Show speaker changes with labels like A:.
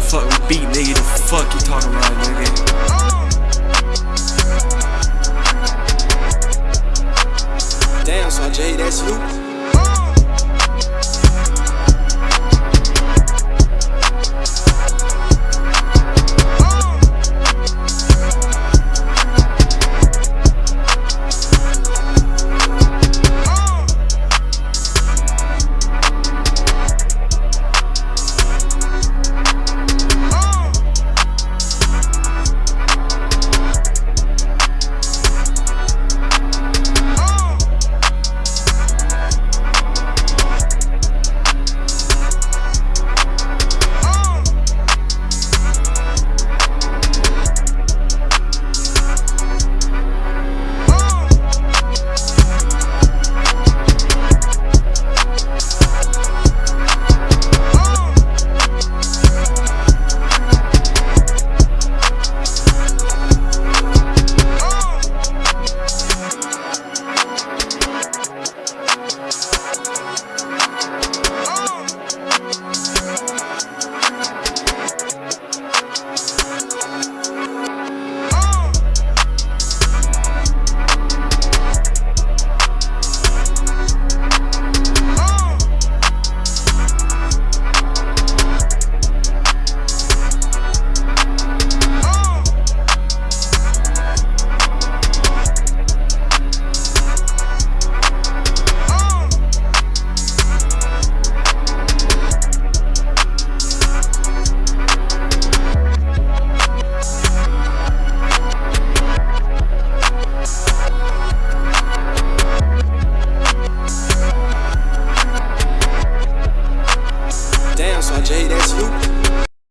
A: fuck with beat, nigga. The fuck you talking about, nigga?
B: Damn, so Jay, that's you? Oh,